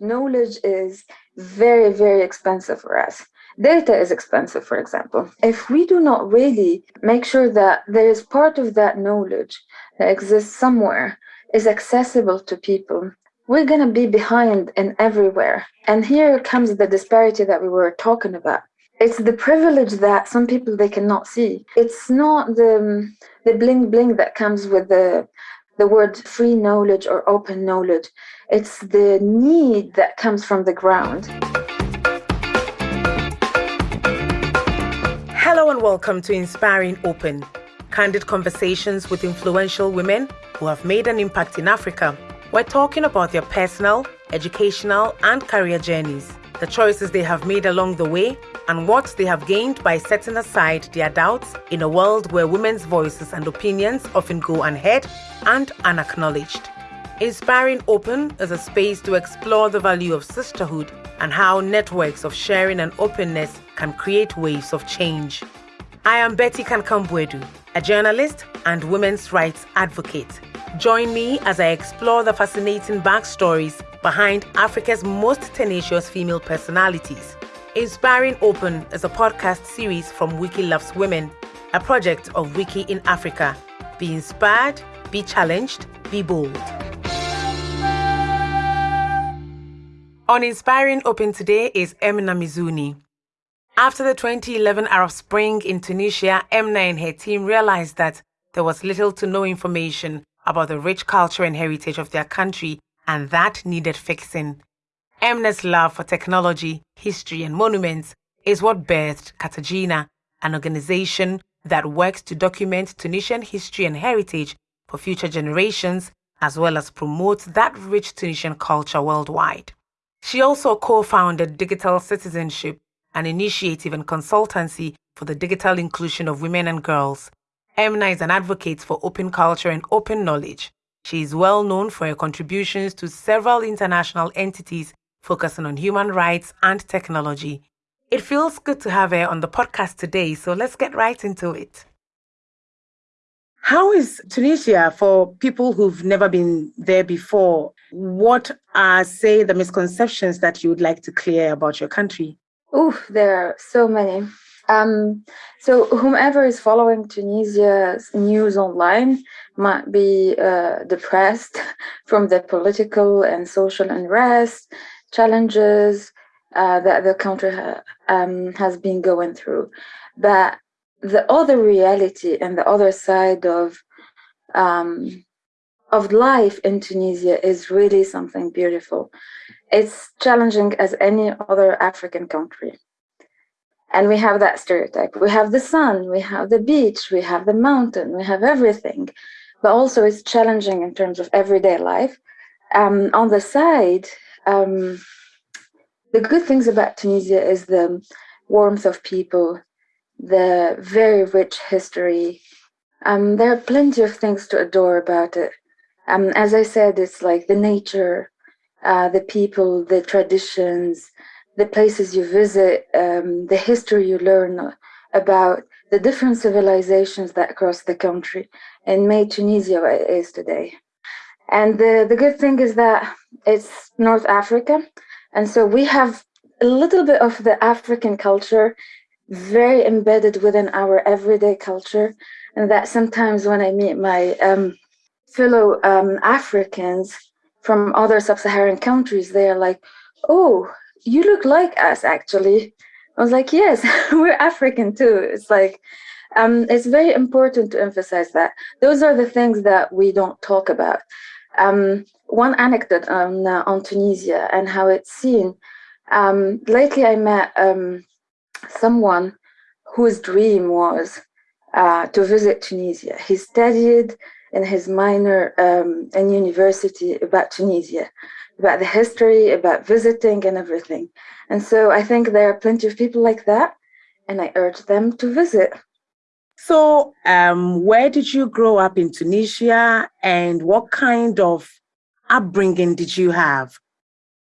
knowledge is very, very expensive for us. Data is expensive, for example. If we do not really make sure that there is part of that knowledge that exists somewhere is accessible to people, we're going to be behind in everywhere. And here comes the disparity that we were talking about. It's the privilege that some people they cannot see. It's not the the bling bling that comes with the the word free knowledge or open knowledge. It's the need that comes from the ground. Hello and welcome to Inspiring Open, candid conversations with influential women who have made an impact in Africa. We're talking about their personal, educational, and career journeys, the choices they have made along the way, and what they have gained by setting aside their doubts in a world where women's voices and opinions often go unheard and unacknowledged. Inspiring Open is a space to explore the value of sisterhood and how networks of sharing and openness can create waves of change. I am Betty Kankam-Boadu, a journalist and women's rights advocate. Join me as I explore the fascinating backstories behind Africa's most tenacious female personalities. Inspiring Open is a podcast series from Wiki Loves Women, a project of Wiki in Africa. Be inspired, be challenged, be bold. On Inspiring Open today is Emna Mizouni. After the 2011 Arab Spring in Tunisia, Emna and her team realized that there was little to no information about the rich culture and heritage of their country, and that needed fixing. Emna's love for technology, history, and monuments is what birthed Carthagina, an organization that works to document Tunisian history and heritage for future generations, as well as promote that rich Tunisian culture worldwide. She also co founded Digital Citizenship, an initiative and consultancy for the digital inclusion of women and girls. Emna is an advocate for open culture and open knowledge. She is well known for her contributions to several international entities focusing on human rights and technology. It feels good to have her on the podcast today, so let's get right into it. How is Tunisia for people who've never been there before? What are, say, the misconceptions that you would like to clear about your country? Oh, there are so many. Um, so, whomever is following Tunisia's news online might be uh, depressed from the political and social unrest, challenges uh, that the country ha- um, has been going through. But the other reality and the other side of um, of life in Tunisia is really something beautiful it's challenging as any other African country. And we have that stereotype. We have the sun, we have the beach, we have the mountain, we have everything. But also, it's challenging in terms of everyday life. Um, on the side, um, the good things about Tunisia is the warmth of people, the very rich history. Um, there are plenty of things to adore about it. Um, as I said, it's like the nature, uh, the people, the traditions, the places you visit, um, the history you learn about the different civilizations that cross the country and made Tunisia what it is today. And the, the good thing is that it's North Africa. And so we have a little bit of the African culture very embedded within our everyday culture. And that sometimes when I meet my um, fellow um, Africans, from other sub-Saharan countries, they're like, "Oh, you look like us." Actually, I was like, "Yes, we're African too." It's like um, it's very important to emphasize that those are the things that we don't talk about. Um, one anecdote on uh, on Tunisia and how it's seen. Um, lately, I met um, someone whose dream was uh, to visit Tunisia. He studied in his minor um, in university about Tunisia, about the history, about visiting and everything. And so I think there are plenty of people like that, and I urge them to visit. So, um, where did you grow up in Tunisia, and what kind of upbringing did you have?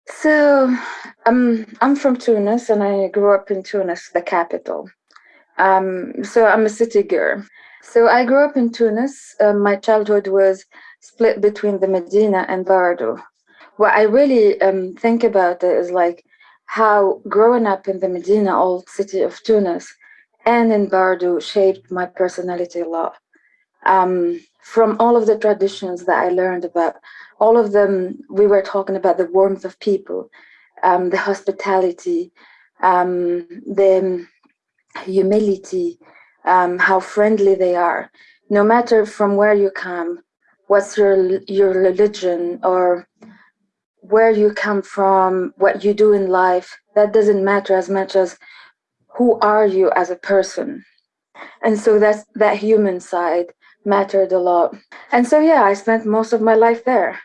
So, um, I'm from Tunis, and I grew up in Tunis, the capital. Um, so I'm a city girl. So I grew up in Tunis. Uh, my childhood was split between the Medina and Bardo. what I really um, think about it is like how growing up in the Medina, old city of Tunis, and in Bardo shaped my personality a lot. Um, from all of the traditions that I learned about, all of them, we were talking about the warmth of people, um, the hospitality, um, the humility, um, how friendly they are. No matter from where you come, what's your your religion or where you come from, what you do in life, that doesn't matter as much as who are you as a person. And so that's that human side mattered a lot. And so yeah, I spent most of my life there.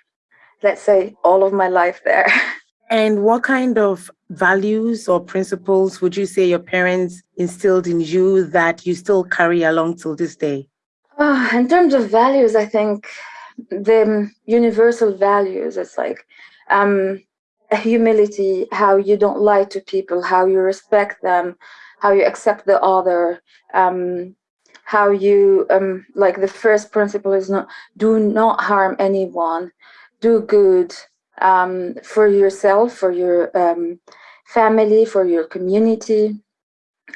Let's say all of my life there. And what kind of values or principles would you say your parents instilled in you that you still carry along till this day? Uh, in terms of values, I think the universal values, it's like um, humility, how you don't lie to people, how you respect them, how you accept the other, um, how you, um, like the first principle is not, do not harm anyone, do good, um, for yourself, for your um, family, for your community.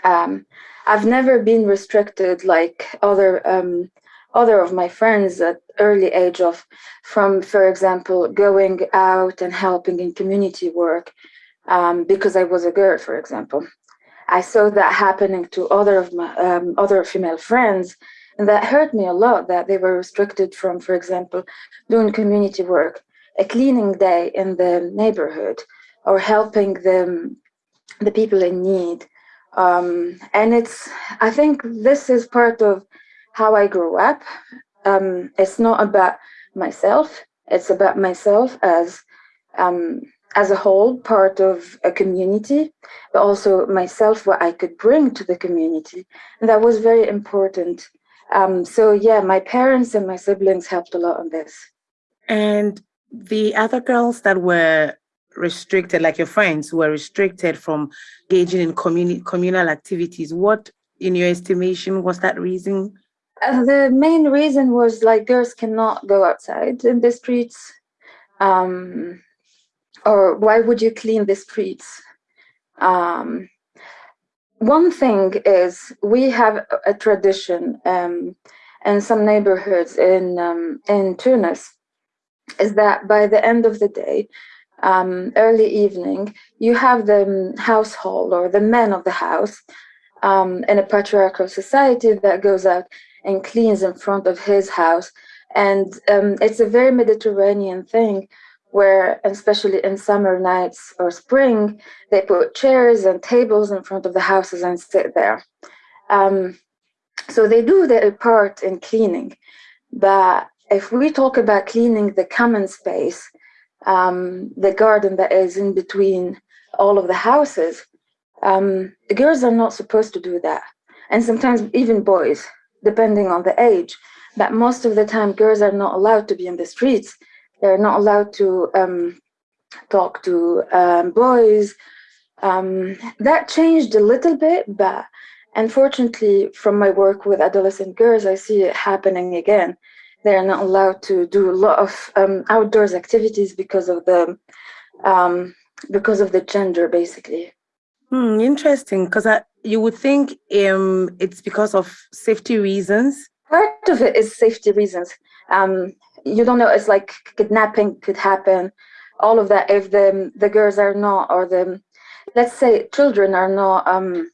Um, I've never been restricted like other um, other of my friends at early age of from, for example, going out and helping in community work um, because I was a girl, for example. I saw that happening to other of my um, other female friends, and that hurt me a lot. That they were restricted from, for example, doing community work a cleaning day in the neighborhood or helping the, the people in need. Um, and it's, I think this is part of how I grew up. Um, it's not about myself, it's about myself as um, as a whole, part of a community, but also myself, what I could bring to the community. And that was very important. Um, so yeah, my parents and my siblings helped a lot on this. And the other girls that were restricted, like your friends, were restricted from engaging in communi- communal activities. What, in your estimation, was that reason? Uh, the main reason was like girls cannot go outside in the streets. Um, or why would you clean the streets? Um, one thing is we have a tradition um, in some neighborhoods in um, in Tunis is that by the end of the day, um, early evening, you have the household or the men of the house um, in a patriarchal society that goes out and cleans in front of his house. And um, it's a very Mediterranean thing where, especially in summer nights or spring, they put chairs and tables in front of the houses and sit there. Um, so they do their part in cleaning, but if we talk about cleaning the common space, um, the garden that is in between all of the houses, um, the girls are not supposed to do that. And sometimes even boys, depending on the age. But most of the time, girls are not allowed to be in the streets. They're not allowed to um, talk to um, boys. Um, that changed a little bit, but unfortunately, from my work with adolescent girls, I see it happening again they're not allowed to do a lot of um, outdoors activities because of the um, because of the gender, basically. Hmm, interesting, because you would think um, it's because of safety reasons. Part of it is safety reasons. Um, you don't know. It's like kidnapping could happen. All of that if the the girls are not, or the let's say children are not um,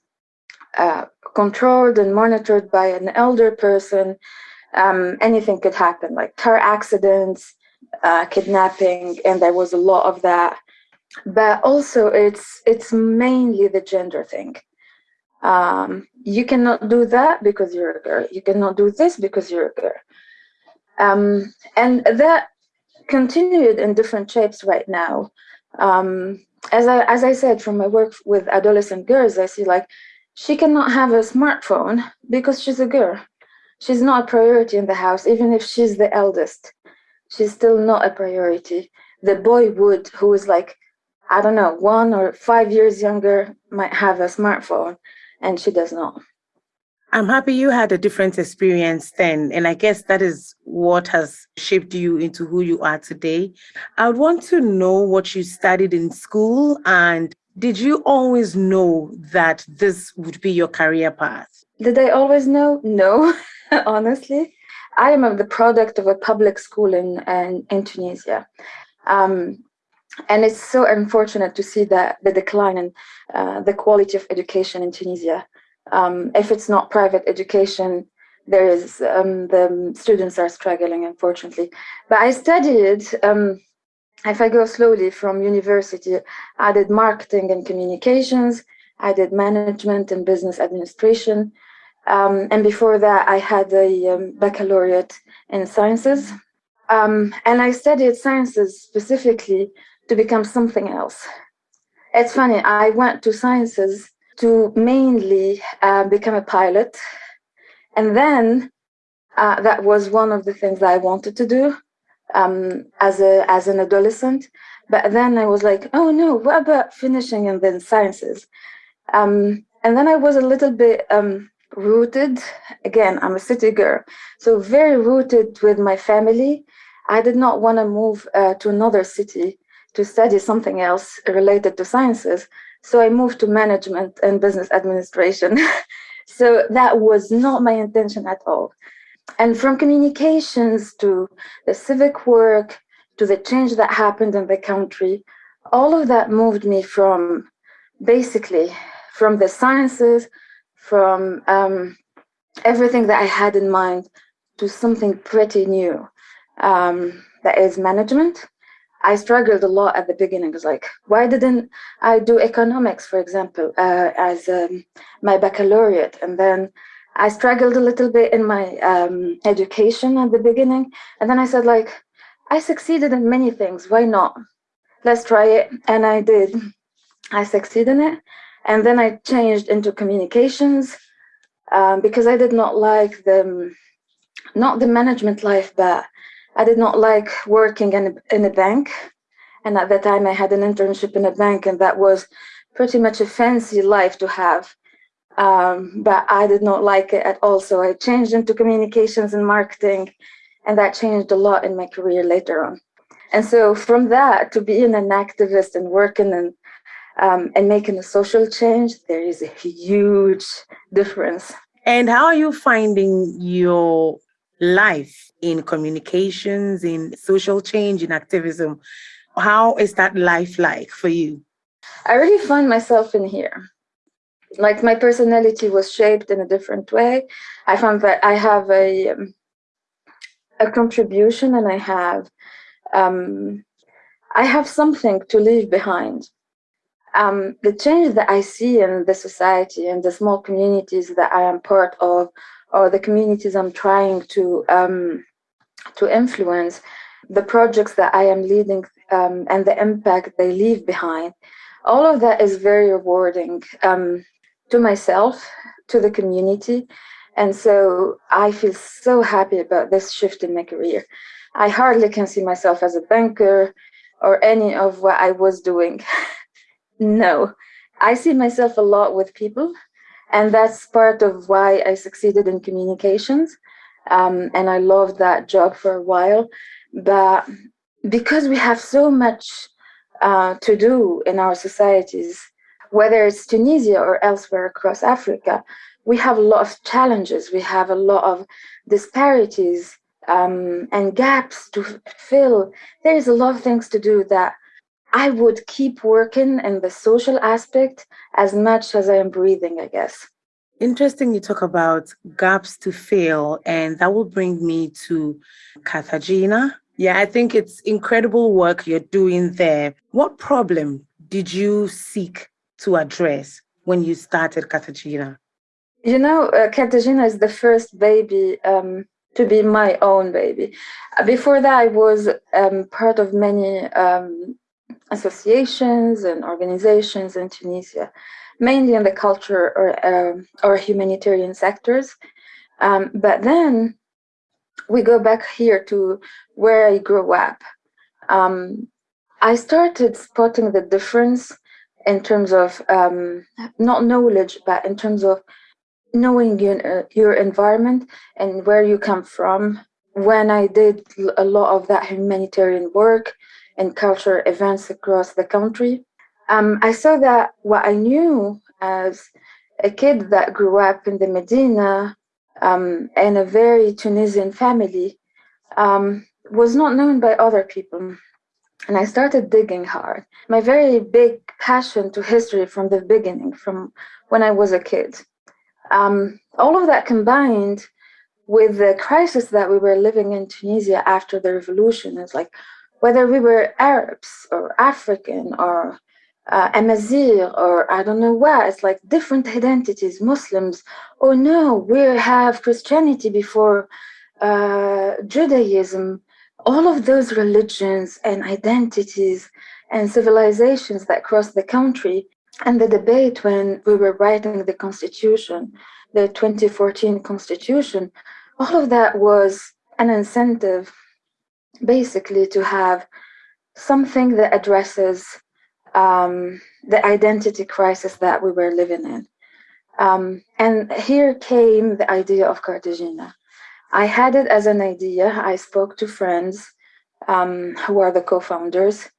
uh, controlled and monitored by an elder person um, anything could happen, like car accidents, uh, kidnapping, and there was a lot of that. But also, it's it's mainly the gender thing. Um, you cannot do that because you're a girl. You cannot do this because you're a girl. Um, and that continued in different shapes right now. Um, as I as I said, from my work with adolescent girls, I see like she cannot have a smartphone because she's a girl she's not a priority in the house, even if she's the eldest. She's still not a priority. The boy would, who is like, I don't know, one or five years younger, might have a smartphone, and she does not. I'm happy you had a different experience then. And I guess that is what has shaped you into who you are today. I would want to know what you studied in school and did you always know that this would be your career path? Did I always know? No, honestly. I am the product of a public school in, in, in Tunisia. Um, and it's so unfortunate to see that the decline in uh, the quality of education in Tunisia. Um, if it's not private education, there is um, the students are struggling, unfortunately. But I studied. Um, if I go slowly from university, I did marketing and communications. I did management and business administration. Um, and before that, I had a um, baccalaureate in sciences. Um, and I studied sciences specifically to become something else. It's funny, I went to sciences to mainly uh, become a pilot. And then uh, that was one of the things that I wanted to do um, as, a, as an adolescent. But then I was like, oh no, what about finishing and then sciences? Um, and then I was a little bit um, rooted. Again, I'm a city girl, so very rooted with my family. I did not want to move uh, to another city to study something else related to sciences. So I moved to management and business administration. so that was not my intention at all. And from communications to the civic work to the change that happened in the country, all of that moved me from basically from the sciences, from um, everything that I had in mind to something pretty new um, that is management. I struggled a lot at the beginning. It was like, why didn't I do economics, for example, uh, as um, my baccalaureate? And then I struggled a little bit in my um, education at the beginning. And then I said, like, I succeeded in many things. Why not? Let's try it. And I did. I succeeded in it. And then I changed into communications um, because I did not like the, not the management life, but I did not like working in a, in a bank. And at that time, I had an internship in a bank, and that was pretty much a fancy life to have. Um, but I did not like it at all. So I changed into communications and marketing, and that changed a lot in my career later on. And so from that to being an activist and working and um, and making a social change, there is a huge difference. And how are you finding your life in communications, in social change, in activism. How is that life like for you? I really find myself in here. Like my personality was shaped in a different way. I found that I have a um, a contribution and I have um, I have something to leave behind. Um, the change that I see in the society and the small communities that I am part of or the communities I'm trying to um, to influence, the projects that I am leading um, and the impact they leave behind, all of that is very rewarding um, to myself, to the community. And so I feel so happy about this shift in my career. I hardly can see myself as a banker or any of what I was doing. no, I see myself a lot with people and that's part of why I succeeded in communications. Um, and I loved that job for a while. But because we have so much uh, to do in our societies, whether it's Tunisia or elsewhere across Africa, we have a lot of challenges. We have a lot of disparities um, and gaps to fill. There's a lot of things to do that I would keep working in the social aspect as much as I am breathing, I guess. Interesting you talk about gaps to fill, and that will bring me to Carthagina. Yeah, I think it's incredible work you're doing there. What problem did you seek to address when you started Carthagina? You know, uh, Carthagina is the first baby um, to be my own baby. Before that, I was um, part of many um, associations and organizations in Tunisia, mainly in the culture or, uh, or humanitarian sectors. Um, but then we go back here to where I grew up. Um, I started spotting the difference in terms of um, not knowledge, but in terms of knowing your, your environment and where you come from. When I did a lot of that humanitarian work and cultural events across the country, um, I saw that what I knew as a kid that grew up in the Medina um, in a very Tunisian family um, was not known by other people. And I started digging hard. My very big passion to history from the beginning, from when I was a kid. Um, all of that combined with the crisis that we were living in Tunisia after the revolution is like whether we were Arabs or African or uh, Amazigh or I don't know what, it's like different identities, Muslims. Oh no, we have Christianity before uh, Judaism. All of those religions and identities and civilizations that crossed the country and the debate when we were writing the constitution, the 2014 constitution, all of that was an incentive basically to have something that addresses um, the identity crisis that we were living in. Um, and here came the idea of Carthagina. I had it as an idea. I spoke to friends um, who are the co founders,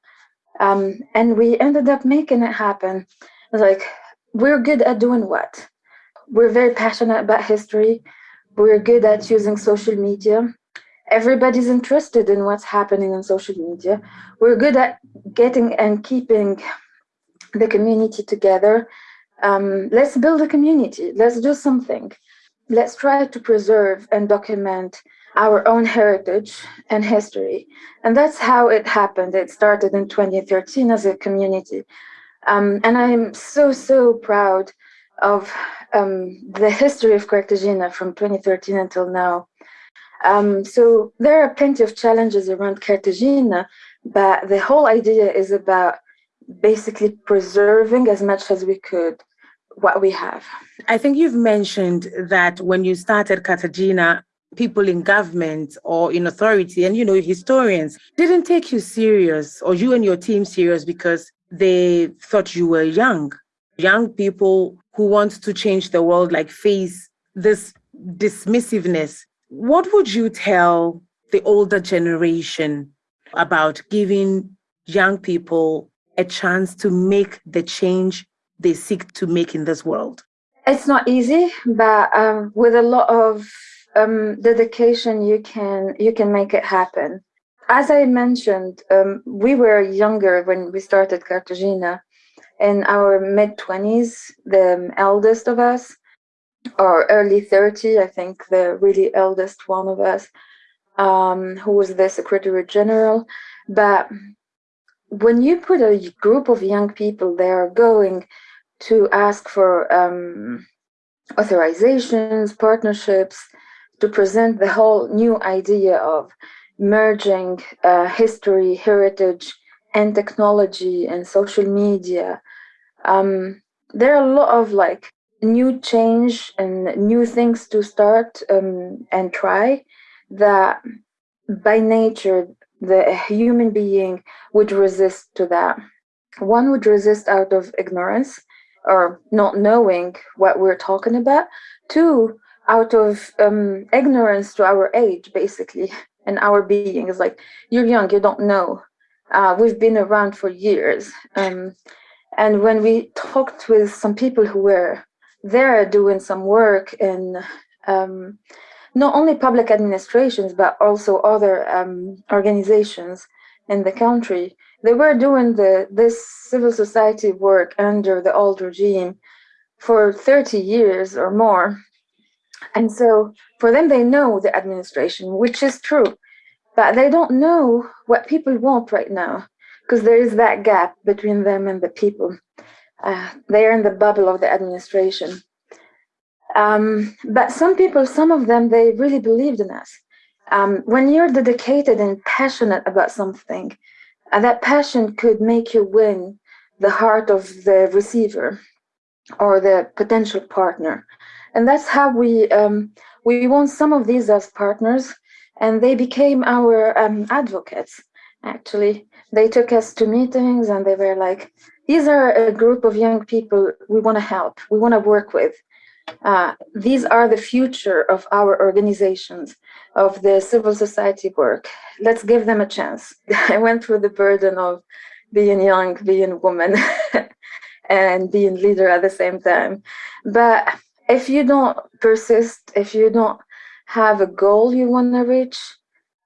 um, and we ended up making it happen. Like, we're good at doing what? We're very passionate about history. We're good at using social media. Everybody's interested in what's happening on social media. We're good at getting and keeping the community together. Um, let's build a community. Let's do something. Let's try to preserve and document our own heritage and history. And that's how it happened. It started in 2013 as a community. Um, and I'm so, so proud of um, the history of Carthagina from 2013 until now. Um, so there are plenty of challenges around Carthagina, but the whole idea is about basically preserving as much as we could what we have. I think you've mentioned that when you started Carthagina, people in government or in authority and you know historians didn't take you serious or you and your team serious because they thought you were young young people who want to change the world like face this dismissiveness what would you tell the older generation about giving young people a chance to make the change they seek to make in this world? It's not easy, but um, with a lot of um, dedication, you can you can make it happen. As I mentioned, um, we were younger when we started Carthagina, in our mid twenties, the eldest of us, or early 30, I think the really eldest one of us, um, who was the Secretary General. But when you put a group of young people there going to ask for um, authorizations, partnerships, to present the whole new idea of merging uh, history, heritage, and technology and social media. Um, there are a lot of like new change and new things to start um, and try that by nature the human being would resist to that. One would resist out of ignorance or not knowing what we're talking about. Two out of um, ignorance to our age basically and our being. Is like you're young you don't know. Uh, we've been around for years. Um, and when we talked with some people who were there doing some work in um, not only public administrations but also other um, organizations in the country. They were doing the this civil society work under the old regime for 30 years or more. And so for them, they know the administration, which is true, but they don't know what people want right now because there is that gap between them and the people. Uh, they are in the bubble of the administration. Um, but some people, some of them, they really believed in us. Um, when you're dedicated and passionate about something, uh, that passion could make you win the heart of the receiver or the potential partner. And that's how we um, we won some of these as partners, and they became our um, advocates. Actually, they took us to meetings, and they were like, "These are a group of young people we want to help, we want to work with." Uh, these are the future of our organizations, of the civil society work. Let's give them a chance. I went through the burden of being young, being woman, and being leader at the same time. But if you don't persist, if you don't have a goal you want to reach,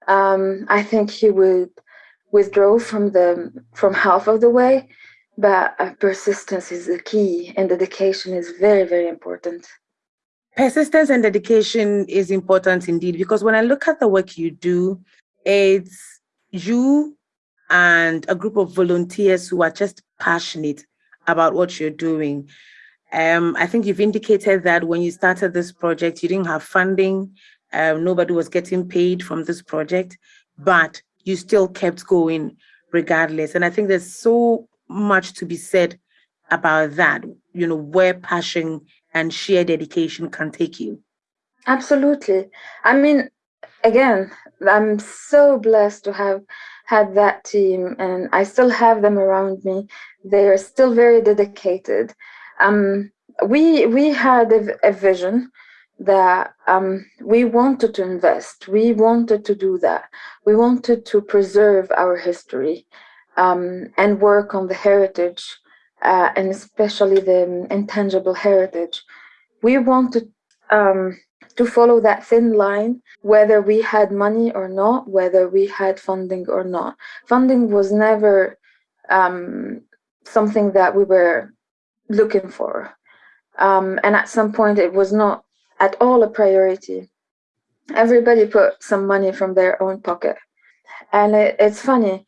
um, I think you would withdraw from the from half of the way. But uh, persistence is the key, and dedication is very, very important. Persistence and dedication is important indeed because when I look at the work you do, it's you and a group of volunteers who are just passionate about what you're doing. Um, I think you've indicated that when you started this project, you didn't have funding, um, nobody was getting paid from this project, but you still kept going regardless. And I think there's so much to be said about that, you know, where passion and sheer dedication can take you. Absolutely. I mean, again, I'm so blessed to have had that team and I still have them around me. They are still very dedicated. Um, we we had a, a vision that um, we wanted to invest. We wanted to do that. We wanted to preserve our history um, and work on the heritage uh, and especially the intangible heritage. We wanted um, to follow that thin line, whether we had money or not, whether we had funding or not. Funding was never um, something that we were looking for. Um, and at some point, it was not at all a priority. Everybody put some money from their own pocket. And it, it's funny.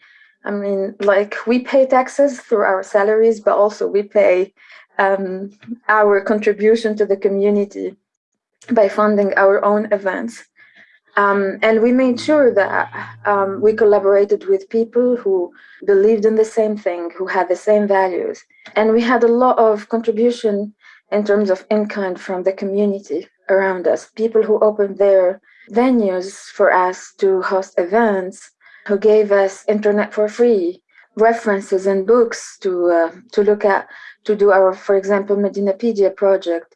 I mean, like we pay taxes through our salaries, but also we pay um, our contribution to the community by funding our own events. Um, and we made sure that um, we collaborated with people who believed in the same thing, who had the same values. And we had a lot of contribution in terms of in kind from the community around us, people who opened their venues for us to host events, who gave us internet for free, references and books to uh, to look at, to do our, for example, Medinapedia project,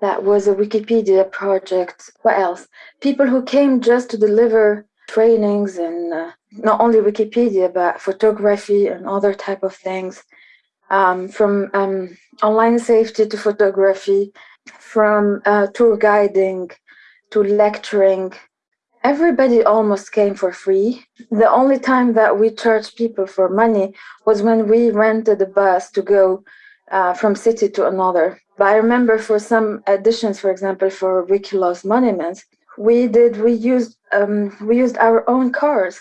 that was a Wikipedia project. What else? People who came just to deliver trainings and uh, not only Wikipedia, but photography and other type of things. Um, from um, online safety to photography, from uh, tour guiding to lecturing. Everybody almost came for free. The only time that we charged people for money was when we rented a bus to go uh, from city to another. But I remember for some additions, for example, for Wiki Loves Monuments, we did we used um, we used our own cars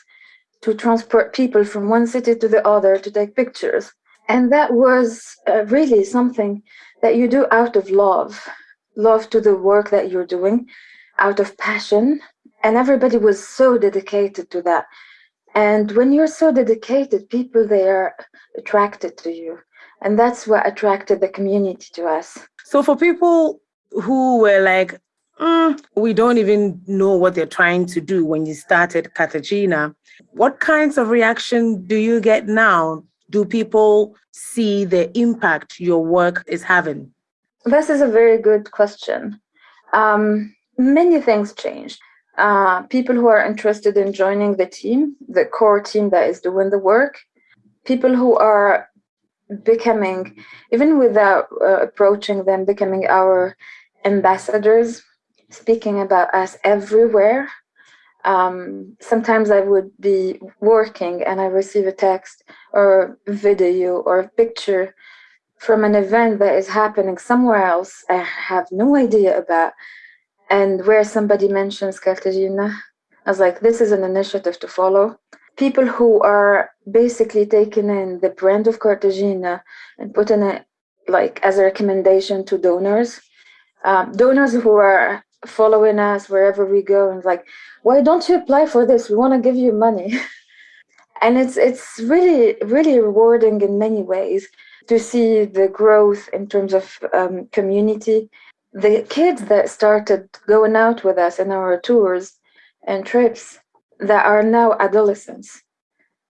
to transport people from one city to the other to take pictures, and that was uh, really something that you do out of love, love to the work that you're doing, out of passion, and everybody was so dedicated to that. And when you're so dedicated, people they are attracted to you and that's what attracted the community to us. So, for people who were like, mm, we don't even know what they're trying to do when you started Carthagina, what kinds of reaction do you get now? Do people see the impact your work is having? This is a very good question. Um, many things changed. Uh, people who are interested in joining the team, the core team that is doing the work, people who are becoming, even without uh, approaching them, becoming our ambassadors, speaking about us everywhere. Um, sometimes I would be working and I receive a text or video or a picture from an event that is happening somewhere else I have no idea about, and where somebody mentions Carthagina. I was like, this is an initiative to follow people who are basically taking in the brand of Carthagina and putting it like as a recommendation to donors. Um, donors who are following us wherever we go and like, why don't you apply for this? We want to give you money. and it's it's really really rewarding in many ways to see the growth in terms of um, community. The kids that started going out with us in our tours and trips that are now adolescents.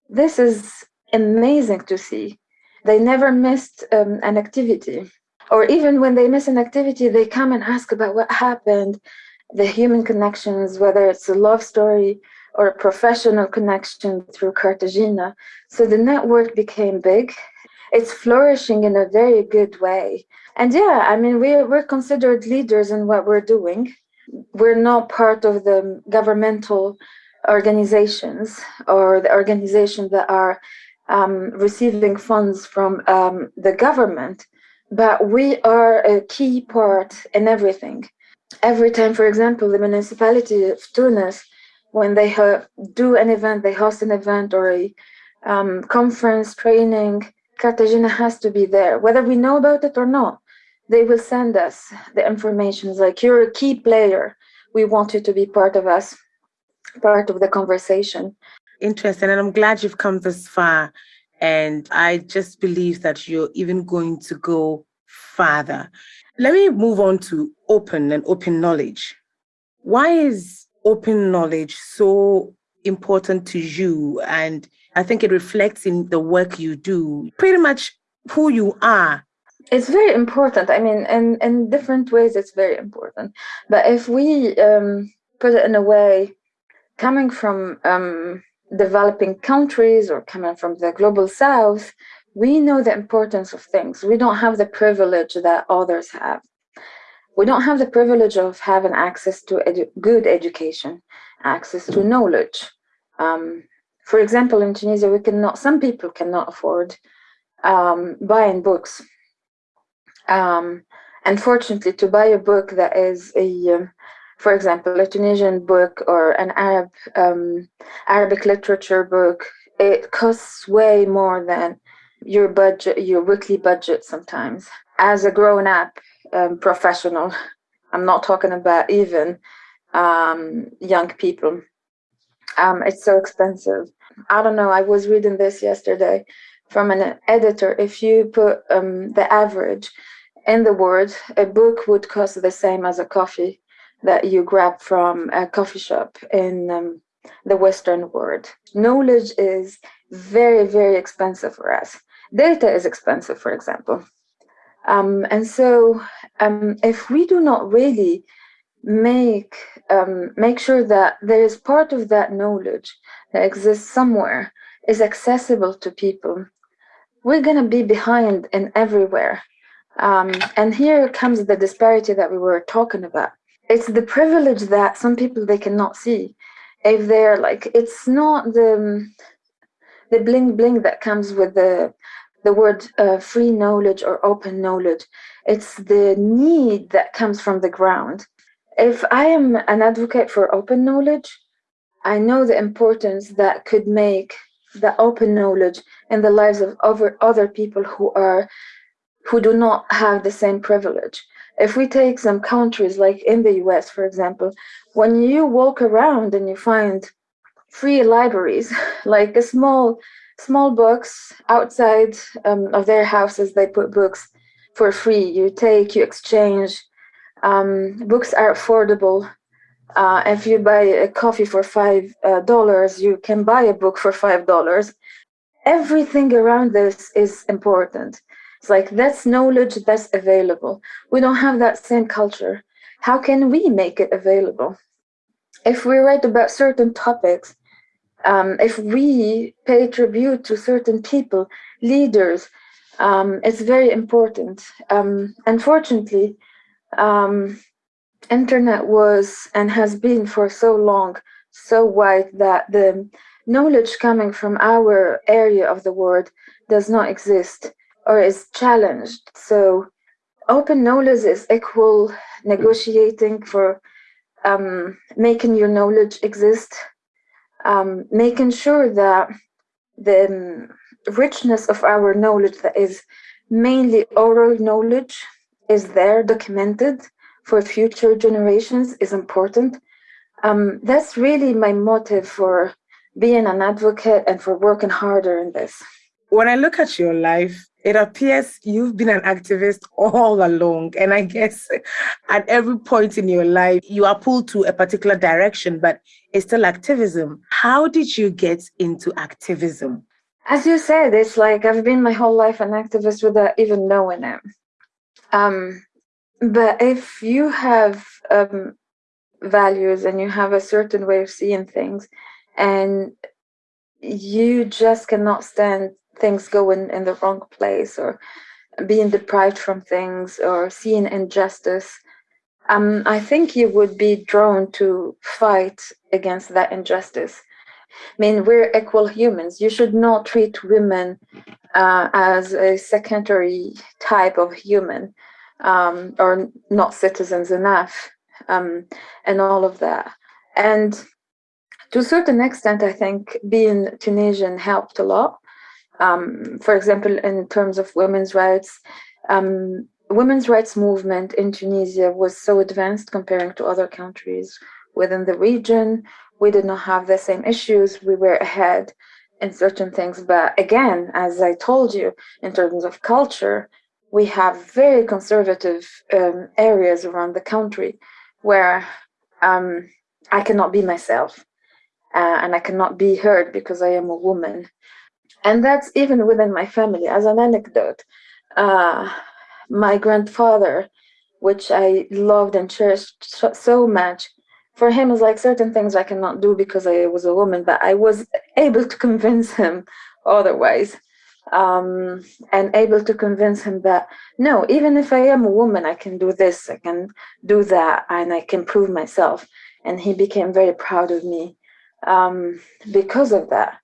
This is amazing to see. They never missed um, an activity. or even when they miss an activity, they come and ask about what happened, the human connections, whether it's a love story or a professional connection through Carthagina. So the network became big. It's flourishing in a very good way. And yeah, I mean, we're, we're considered leaders in what we're doing. We're not part of the governmental organizations or the organizations that are um, receiving funds from um, the government, but we are a key part in everything. Every time, for example, the municipality of Tunis, when they do an event, they host an event or a um, conference, training, Carthagina has to be there, whether we know about it or not. They will send us the information like, you're a key player. We want you to be part of us, part of the conversation. Interesting. And I'm glad you've come this far. And I just believe that you're even going to go farther. Let me move on to open and open knowledge. Why is open knowledge so important to you? And I think it reflects in the work you do, pretty much who you are. It's very important. I mean, in, in different ways, it's very important. But if we um, put it in a way, coming from um, developing countries or coming from the global south, we know the importance of things. We don't have the privilege that others have. We don't have the privilege of having access to edu good education, access to knowledge. Um, for example, in Tunisia, we cannot, some people cannot afford um, buying books. Um, unfortunately, to buy a book that is a, um, for example, a Tunisian book or an Arab um, Arabic literature book, it costs way more than your budget, your weekly budget sometimes. As a grown-up um, professional, I'm not talking about even um, young people. Um, it's so expensive. I don't know. I was reading this yesterday from an editor. If you put um, the average in the word, a book would cost the same as a coffee that you grab from a coffee shop in um, the Western world. Knowledge is very, very expensive for us. Data is expensive, for example. Um, and so um, if we do not really make um, make sure that there is part of that knowledge that exists somewhere is accessible to people, we're going to be behind in everywhere. Um, and here comes the disparity that we were talking about. It's the privilege that some people they cannot see. If they're like, it's not the the bling bling that comes with the the word uh, free knowledge or open knowledge. It's the need that comes from the ground. If I am an advocate for open knowledge, I know the importance that could make the open knowledge in the lives of other, other people who are who do not have the same privilege. If we take some countries like in the US, for example, when you walk around and you find free libraries, like a small small books outside um, of their houses, they put books for free. You take, you exchange. Um, books are affordable. Uh, if you buy a coffee for five uh, dollars, you can buy a book for five dollars. Everything around this is important. It's like that's knowledge that's available. We don't have that same culture. How can we make it available? If we write about certain topics, um, if we pay tribute to certain people, leaders, um, it's very important. Um, unfortunately, um, internet was and has been for so long so wide that the knowledge coming from our area of the world does not exist or is challenged. So open knowledge is equal negotiating for um, making your knowledge exist um, making sure that the um, richness of our knowledge that is mainly oral knowledge is there documented for future generations is important. Um, that's really my motive for being an advocate and for working harder in this. When I look at your life, it appears you've been an activist all along. And I guess at every point in your life, you are pulled to a particular direction, but it's still activism. How did you get into activism? As you said, it's like I've been my whole life an activist without even knowing it. Um, but if you have um, values and you have a certain way of seeing things, and you just cannot stand things going in the wrong place or being deprived from things or seeing injustice, um, I think you would be drawn to fight against that injustice. I mean, we're equal humans. You should not treat women uh, as a secondary type of human um, or not citizens enough um, and all of that. And to a certain extent, I think being Tunisian helped a lot. Um, for example, in terms of women's rights, um, women's rights movement in Tunisia was so advanced comparing to other countries within the region. We did not have the same issues. We were ahead in certain things. But again, as I told you, in terms of culture, we have very conservative um, areas around the country where um, I cannot be myself uh, and I cannot be heard because I am a woman. And that's even within my family. As an anecdote, uh, my grandfather, which I loved and cherished so much, for him was like certain things I cannot do because I was a woman, but I was able to convince him otherwise. Um, and able to convince him that no, even if I am a woman, I can do this, I can do that, and I can prove myself. And he became very proud of me um, because of that.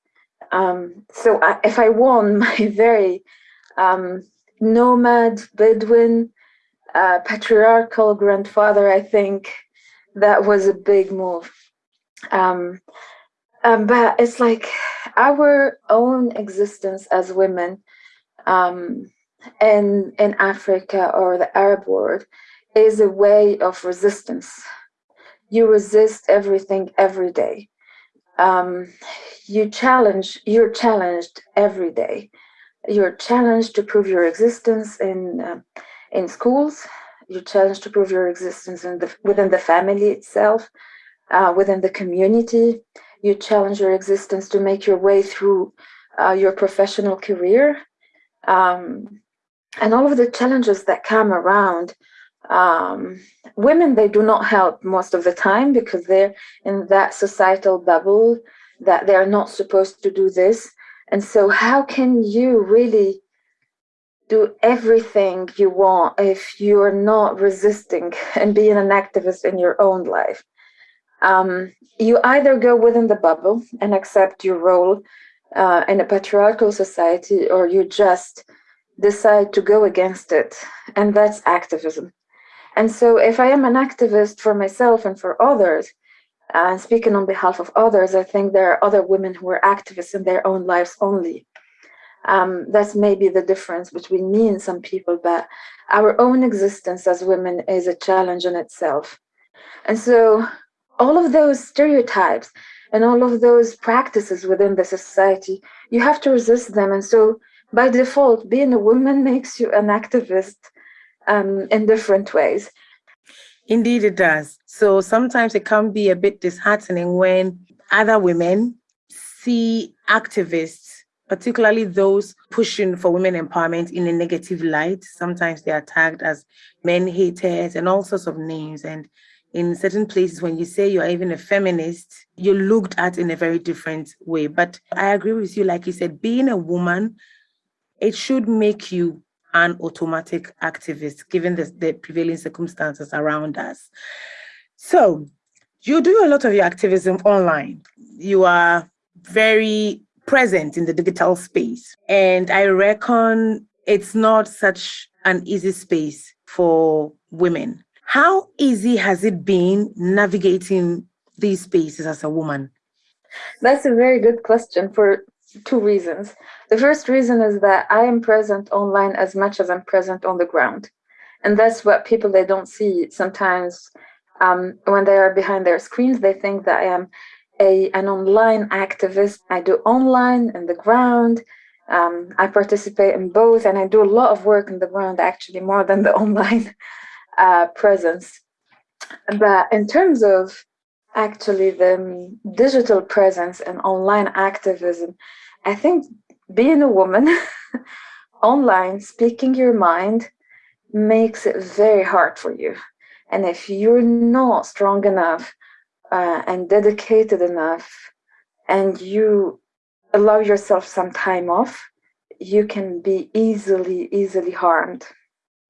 Um, so I, if I won my very um, nomad, Bedouin, uh, patriarchal grandfather, I think that was a big move. Um, um, but it's like our own existence as women um, in, in Africa or the Arab world is a way of resistance. You resist everything every day. Um, you challenge, you're challenged every day you're challenged to prove your existence in uh, in schools. You're challenged to prove your existence the, within the family itself, uh, within the community. You challenge your existence to make your way through uh, your professional career, um, and all of the challenges that come around. Um, women they do not help most of the time because they're in that societal bubble that they're not supposed to do this and so, how can you really do everything you want if you're not resisting and being an activist in your own life? Um, you either go within the bubble and accept your role uh, in a patriarchal society, or you just decide to go against it. And that's activism. And so, if I am an activist for myself and for others, and speaking on behalf of others, I think there are other women who are activists in their own lives only. Um, that's maybe the difference between me and some people, but our own existence as women is a challenge in itself. And so, all of those stereotypes and all of those practices within the society, you have to resist them. And so, by default, being a woman makes you an activist um, in different ways. Indeed, it does. So sometimes it can be a bit disheartening when other women see activists, particularly those pushing for women empowerment, in a negative light. Sometimes they are tagged as men haters and all sorts of names. And in certain places, when you say you're even a feminist, you're looked at in a very different way. But I agree with you, like you said, being a woman, it should make you an automatic activist, given the, the prevailing circumstances around us. So, you do a lot of your activism online. You are very present in the digital space. And I reckon it's not such an easy space for women. How easy has it been navigating these spaces as a woman? That's a very good question for two reasons. The first reason is that I am present online as much as I'm present on the ground. And that's what people they don't see sometimes um, when they are behind their screens, they think that I am a an online activist. I do online and the ground. Um, I participate in both, and I do a lot of work on the ground actually more than the online uh, presence. But in terms of actually the digital presence and online activism, I think being a woman online, speaking your mind, makes it very hard for you. And if you're not strong enough uh, and dedicated enough, and you allow yourself some time off, you can be easily, easily harmed.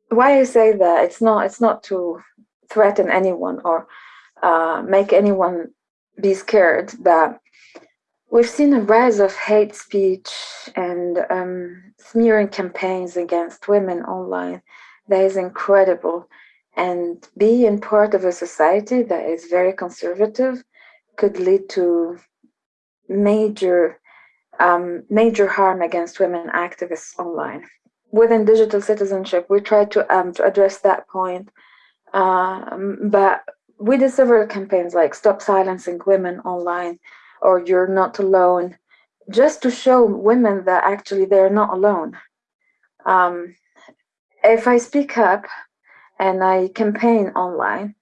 Why I say that it's not it's not to threaten anyone or uh, make anyone be scared, but we've seen a rise of hate speech and um, smearing campaigns against women online that is incredible. And being part of a society that is very conservative could lead to major um, major harm against women activists online. Within digital citizenship, we try to, um, to address that point, um, but we did several campaigns like Stop Silencing Women Online or You're Not Alone, just to show women that actually they're not alone. Um, if I speak up and I campaign online,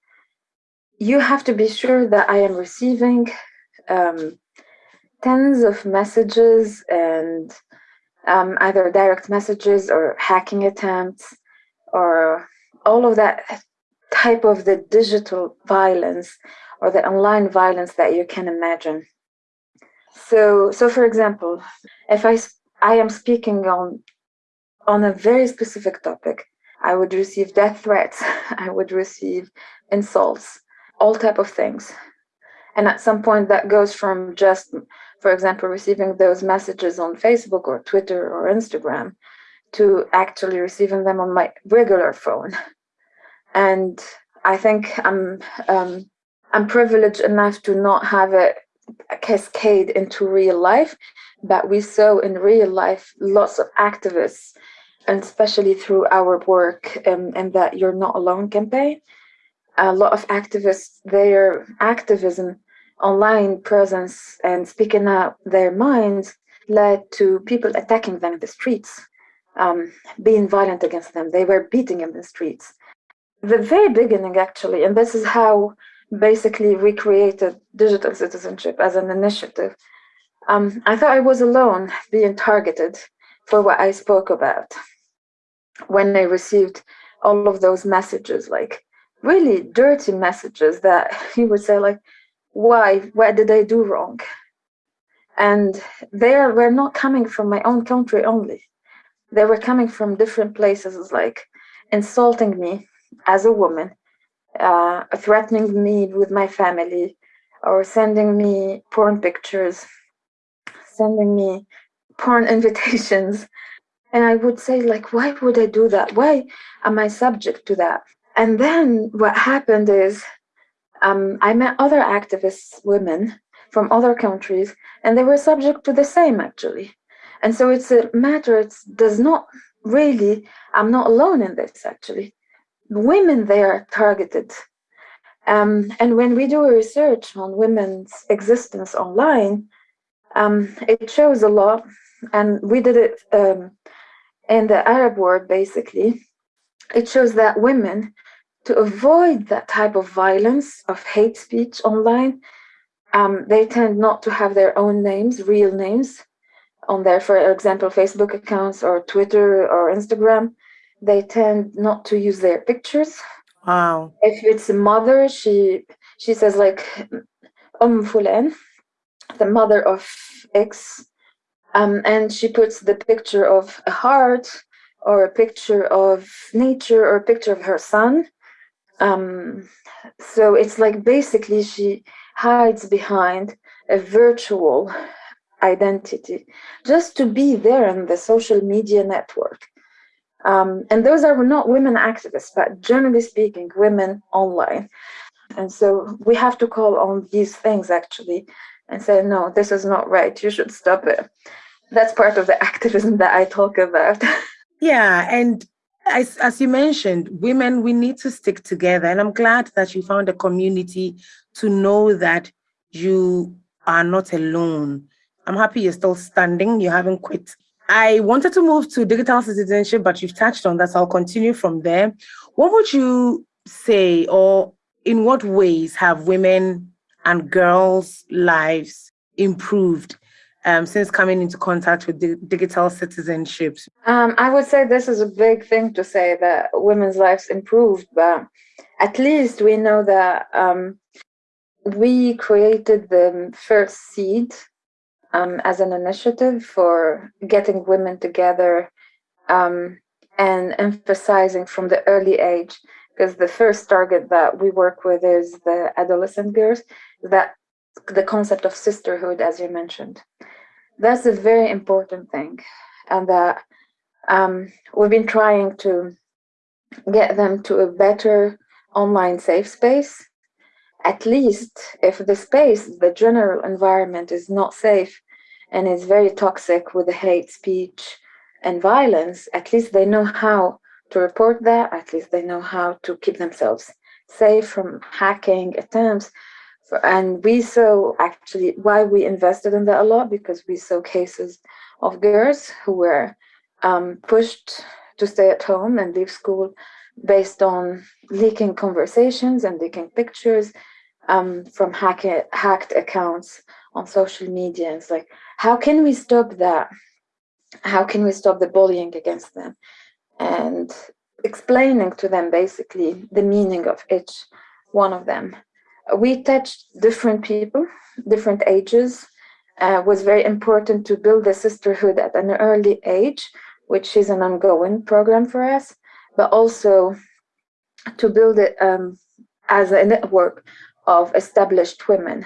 you have to be sure that I am receiving um, tens of messages and um, either direct messages or hacking attempts or all of that type of the digital violence or the online violence that you can imagine. So, so for example, if I I am speaking on on a very specific topic, I would receive death threats. I would receive insults, all type of things, and at some point that goes from just for example, receiving those messages on Facebook or Twitter or Instagram to actually receiving them on my regular phone. And I think I'm um, I'm privileged enough to not have it cascade into real life, but we saw in real life lots of activists, and especially through our work um, and that You're Not Alone campaign, a lot of activists, their activism online presence and speaking out their minds led to people attacking them in the streets, um, being violent against them. They were beating them in the streets. The very beginning, actually, and this is how basically we created digital citizenship as an initiative. Um, I thought I was alone being targeted for what I spoke about when I received all of those messages, like really dirty messages that he would say, like, why? What did i do wrong? And they were not coming from my own country only. They were coming from different places like insulting me as a woman uh, threatening me with my family or sending me porn pictures sending me porn invitations and i would say like why would i do that why am i subject to that and then what happened is um, I met other activists, women from other countries, and they were subject to the same actually. And so it's a matter, it does not really, I'm not alone in this actually. Women, they are targeted. Um, and when we do research on women's existence online, um, it shows a lot. And we did it um, in the Arab world basically. It shows that women to avoid that type of violence, of hate speech online, um, they tend not to have their own names, real names, on their, for example, Facebook accounts or Twitter or Instagram. They tend not to use their pictures. Wow. If it's a mother, she she says like Um Fulan, the mother of X, um, and she puts the picture of a heart or a picture of nature or a picture of her son um, so it's like basically she hides behind a virtual identity just to be there in the social media network. Um, and those are not women activists, but generally speaking, women online. And so we have to call on these things actually and say, no, this is not right. You should stop it. That's part of the activism that I talk about. Yeah. And as, as you mentioned, women, we need to stick together. And I'm glad that you found a community to know that you are not alone. I'm happy you're still standing, you haven't quit. I wanted to move to digital citizenship, but you've touched on that, so I'll continue from there. What would you say, or in what ways have women and girls' lives improved um, since coming into contact with di- digital citizenship? Um, I would say this is a big thing to say that women's lives improved, but at least we know that um, we created the first seed um, as an initiative for getting women together um, and emphasizing from the early age because the first target that we work with is the adolescent girls that the concept of sisterhood as you mentioned that's a very important thing and that um, we've been trying to get them to a better online safe space. At least if the space the general environment is not safe and is very toxic with the hate speech and violence at least they know how to report that at least they know how to keep themselves safe from hacking attempts and we saw actually why we invested in that a lot because we saw cases of girls who were um, pushed to stay at home and leave school based on leaking conversations and leaking pictures um, from hack- hacked accounts on social media. And It's like, how can we stop that? How can we stop the bullying against them? And explaining to them basically the meaning of each one of them we touched different people, different ages. Uh, was very important to build a sisterhood at an early age, which is an ongoing program for us, but also to build it um, as a network of established women,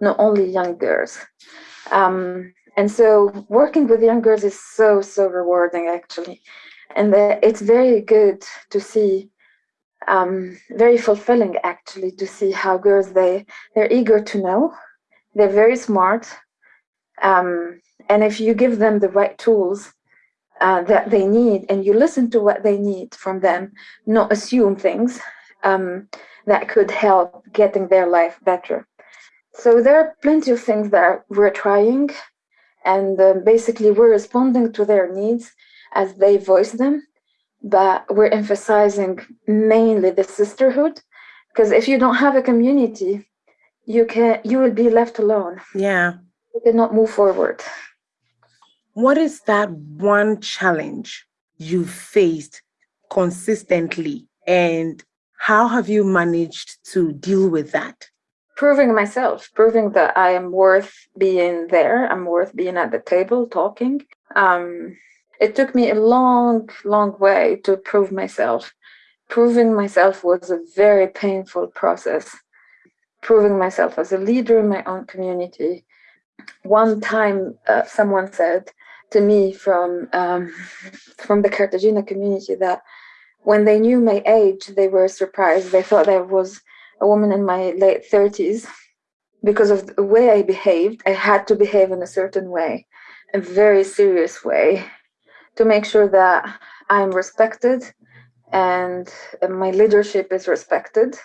not only young girls. Um, and so working with young girls is so, so rewarding actually. And it's very good to see um, very fulfilling actually to see how girls they they're eager to know. They're very smart. Um, and if you give them the right tools uh, that they need and you listen to what they need from them not assume things um, that could help getting their life better. So there are plenty of things that we're trying and uh, basically we're responding to their needs as they voice them but we're emphasizing mainly the sisterhood because if you don't have a community you can you will be left alone. Yeah. You cannot move forward. What is that one challenge you faced consistently and how have you managed to deal with that? Proving myself proving that i am worth being there i'm worth being at the table talking. Um it took me a long, long way to prove myself. Proving myself was a very painful process. Proving myself as a leader in my own community. One time, uh, someone said to me from um, from the Carthagina community that when they knew my age, they were surprised. They thought I was a woman in my late thirties because of the way I behaved. I had to behave in a certain way, a very serious way to make sure that I'm respected and my leadership is respected,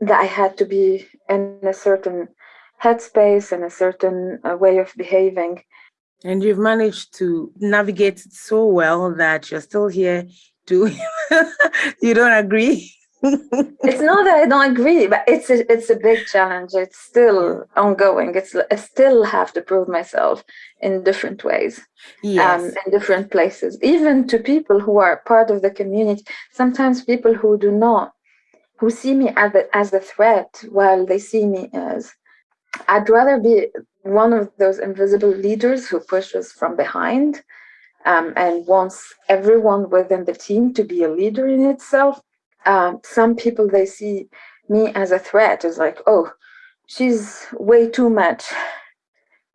that I had to be in a certain headspace and a certain uh, way of behaving. And you've managed to navigate so well that you're still here doing. you don't agree? It's not that I don't agree, but it's a, it's a big challenge. It's still ongoing. It's I still have to prove myself in different ways, um, yes. um, in different places, even to people who are part of the community. Sometimes people who do not, who see me as a, as a threat, while they see me as. I'd rather be one of those invisible leaders who pushes from behind um, and wants everyone within the team to be a leader in itself um, some people they see me as a threat. Is like oh she's way too much.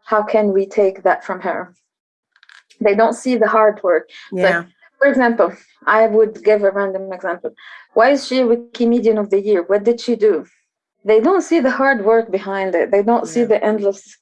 How can we take that from her? They don't see the hard work. Yeah. Like, for example i would give a random example. Why is she wikimedian of the year? What did she do? They don't see the hard work behind it. They don't yeah. see the endless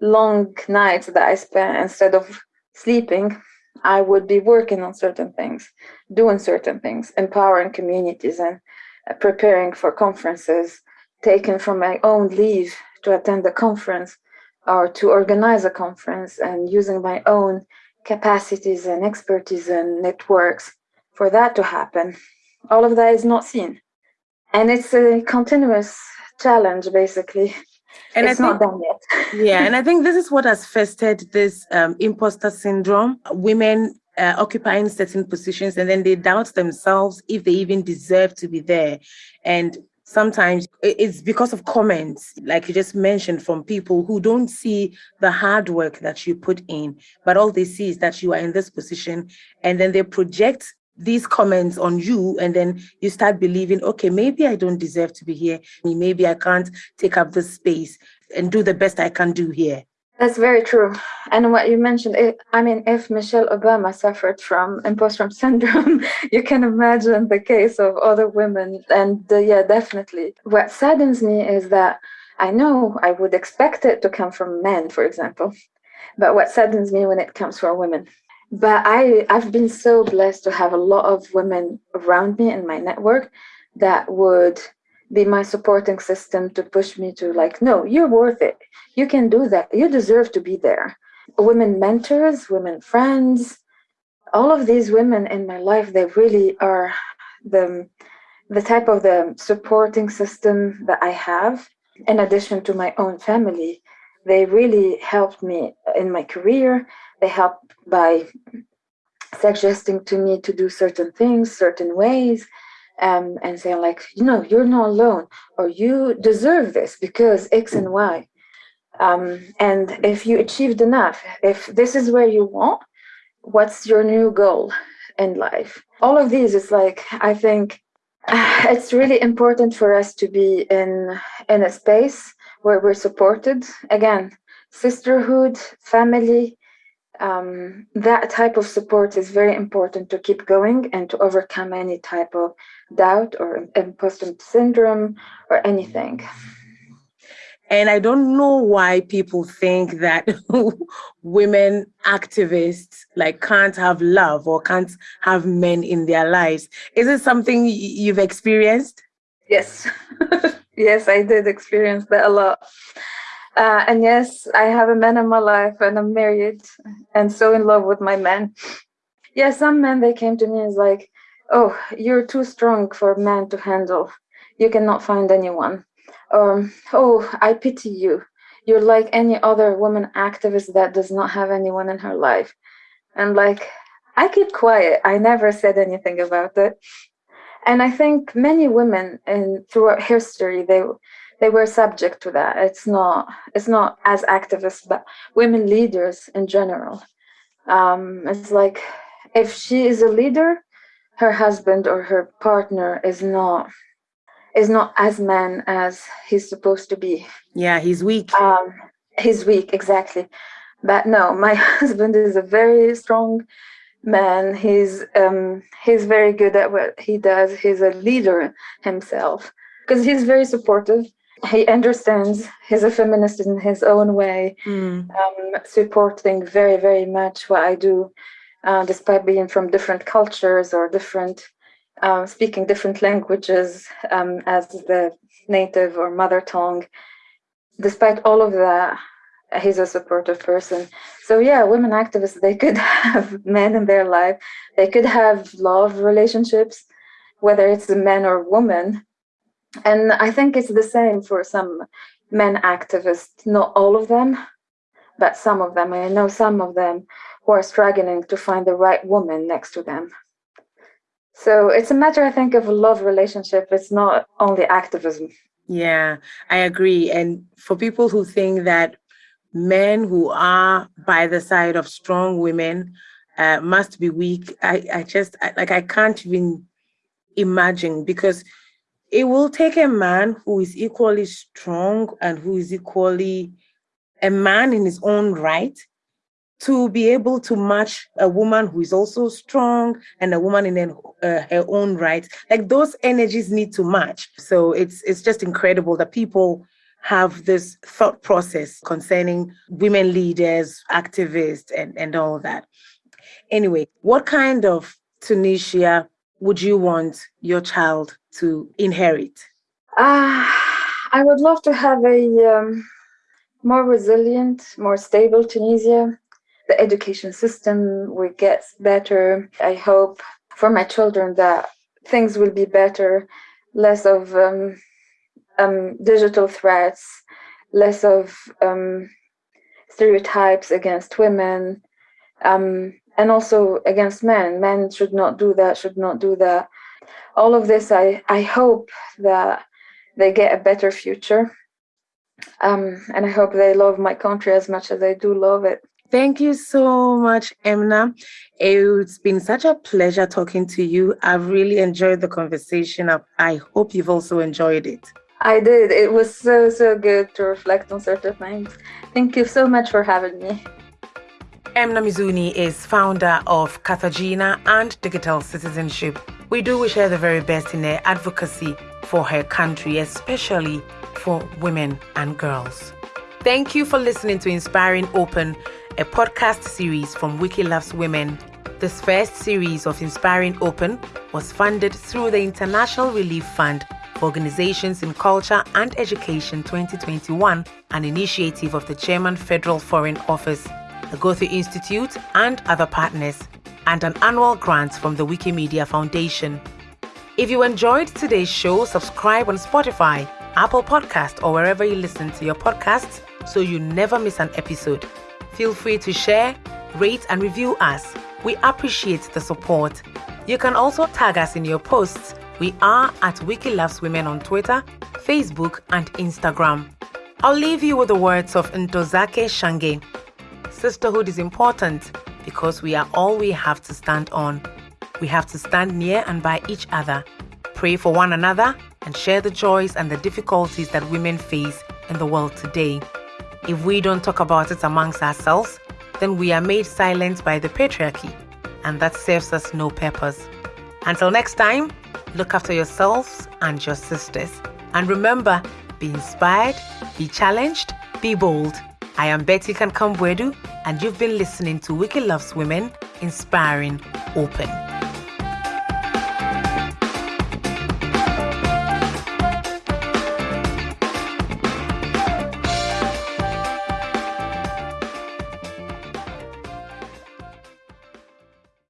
long nights that i spent instead of sleeping I would be working on certain things, doing certain things, empowering communities and uh, preparing for conferences, taking from my own leave to attend a conference or to organize a conference and using my own capacities and expertise and networks for that to happen. All of that is not seen. And it's a continuous challenge, basically. And it's I think, not done yet. yeah, and I think this is what has festered this um, imposter syndrome. Women uh, occupying certain positions and then they doubt themselves if they even deserve to be there. And sometimes it's because of comments, like you just mentioned, from people who don't see the hard work that you put in, but all they see is that you are in this position and then they project these comments on you and then you start believing okay maybe i don't deserve to be here maybe i can't take up this space and do the best i can do here that's very true. And what you mentioned, it, I mean, if Michelle Obama suffered from imposter syndrome, you can imagine the case of other women. And uh, yeah, definitely. What saddens me is that I know I would expect it to come from men, for example, but what saddens me when it comes from women. But I, I've been so blessed to have a lot of women around me in my network that would be my supporting system to push me to like no you're worth it. You can do that. You deserve to be there. Women mentors women friends all of these women in my life they really are the the type of the supporting system that i have in addition to my own family they really helped me in my career they helped by suggesting to me to do certain things certain ways um, and saying like, you know, you're not alone, or you deserve this because X and Y. Um, and if you achieved enough, if this is where you want, what's your new goal in life? All of these is like, I think it's really important for us to be in in a space where we're supported. Again, sisterhood, family, um, that type of support is very important to keep going and to overcome any type of doubt or imposter syndrome or anything. And I don't know why people think that women activists like can't have love or can't have men in their lives. Is it something you've experienced? Yes. yes, I did experience that a lot. Uh, and yes, I have a man in my life and I'm married and so in love with my man. Yeah, some men, they came to me and like, oh, you're too strong for a man to handle. You cannot find anyone. Or, oh, I pity you. You're like any other woman activist that does not have anyone in her life. And like, I keep quiet. I never said anything about it. And I think many women in throughout history, they they were subject to that. It's not it's not as activists, but women leaders in general. Um, it's like if she is a leader, her husband or her partner is not is not as man as he's supposed to be. Yeah, he's weak. Um, he's weak, exactly. But no, my husband is a very strong man. He's um, he's very good at what he does. He's a leader himself because he's very supportive. He understands. He's a feminist in his own way, mm. um, supporting very very much what I do uh, despite being from different cultures or different, uh, speaking different languages um, as the native or mother tongue. Despite all of that, he's a supportive person. So yeah, women activists, they could have men in their life. They could have love relationships, whether it's a man or woman. And I think it's the same for some men activists, not all of them, but some of them. I know some of them who are struggling to find the right woman next to them. So it's a matter, I think, of a love relationship. It's not only activism. Yeah, I agree. And for people who think that men who are by the side of strong women uh, must be weak, I, I just, I, like, I can't even imagine because it will take a man who is equally strong and who is equally a man in his own right to be able to match a woman who is also strong and a woman in uh, her own right. Like those energies need to match. So it's it's just incredible that people have this thought process concerning women leaders activists and and all that. Anyway what kind of tunisia would you want your child to inherit? Uh, i would love to have a um, more resilient more stable tunisia. The education system will get better. I hope for my children that things will be better, less of um, um, digital threats, less of um, stereotypes against women, um, and also against men. Men should not do that, should not do that. All of this, I, I hope that they get a better future. Um, and I hope they love my country as much as I do love it. Thank you so much, Emna. It's been such a pleasure talking to you. I've really enjoyed the conversation. I hope you've also enjoyed it. I did. It was so, so good to reflect on certain things. Thank you so much for having me. Emna Mizouni is founder of Carthagina and Digital Citizenship. We do wish her the very best in her advocacy for her country, especially for women and girls. Thank you for listening to Inspiring Open, a podcast series from Wiki Loves Women. This first series of Inspiring Open was funded through the International Relief Fund Organizations in Culture and Education 2021, an initiative of the German Federal Foreign Office, the Goethe Institute, and other partners, and an annual grant from the Wikimedia Foundation. If you enjoyed today's show, subscribe on Spotify, Apple Podcast, or wherever you listen to your podcasts so you never miss an episode. Feel free to share, rate, and review us. We appreciate the support. You can also tag us in your posts we are at Wiki Loves Women on Twitter, Facebook, and Instagram. I'll leave you with the words of Ntozake Shange. Sisterhood is important because we are all we have to stand on. We have to stand near and by each other, pray for one another, and share the joys and the difficulties that women face in the world today. If we don't talk about it amongst ourselves, then we are made silent by the patriarchy, and that serves us no purpose. Until next time, look after yourselves and your sisters. And remember, be inspired, be challenged, be bold. I am Betty Kankam-Boadu, and you've been listening to Wiki Loves Women, Inspiring Open.